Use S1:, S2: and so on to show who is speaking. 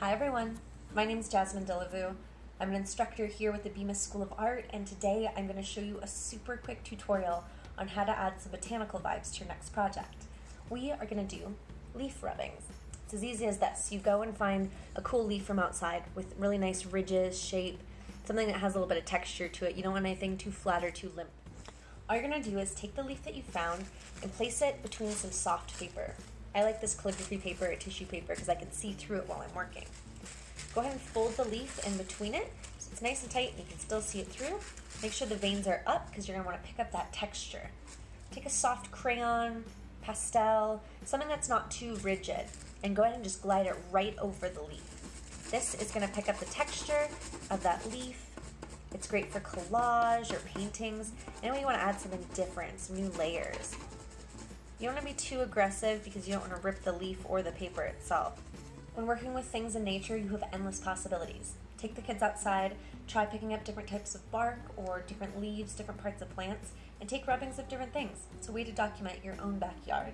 S1: Hi everyone, my name is Jasmine Delavue. I'm an instructor here with the Bemis School of Art and today I'm going to show you a super quick tutorial on how to add some botanical vibes to your next project. We are going to do leaf rubbings. It's as easy as this. You go and find a cool leaf from outside with really nice ridges, shape, something that has a little bit of texture to it. You don't want anything too flat or too limp. All you're going to do is take the leaf that you found and place it between some soft paper. I like this calligraphy paper or tissue paper because I can see through it while I'm working. Go ahead and fold the leaf in between it so it's nice and tight and you can still see it through. Make sure the veins are up because you're going to want to pick up that texture. Take a soft crayon, pastel, something that's not too rigid, and go ahead and just glide it right over the leaf. This is going to pick up the texture of that leaf. It's great for collage or paintings. Anyway, you want to add something different, some new layers. You don't want to be too aggressive because you don't want to rip the leaf or the paper itself. When working with things in nature, you have endless possibilities. Take the kids outside, try picking up different types of bark or different leaves, different parts of plants, and take rubbings of different things. It's a way to document your own backyard.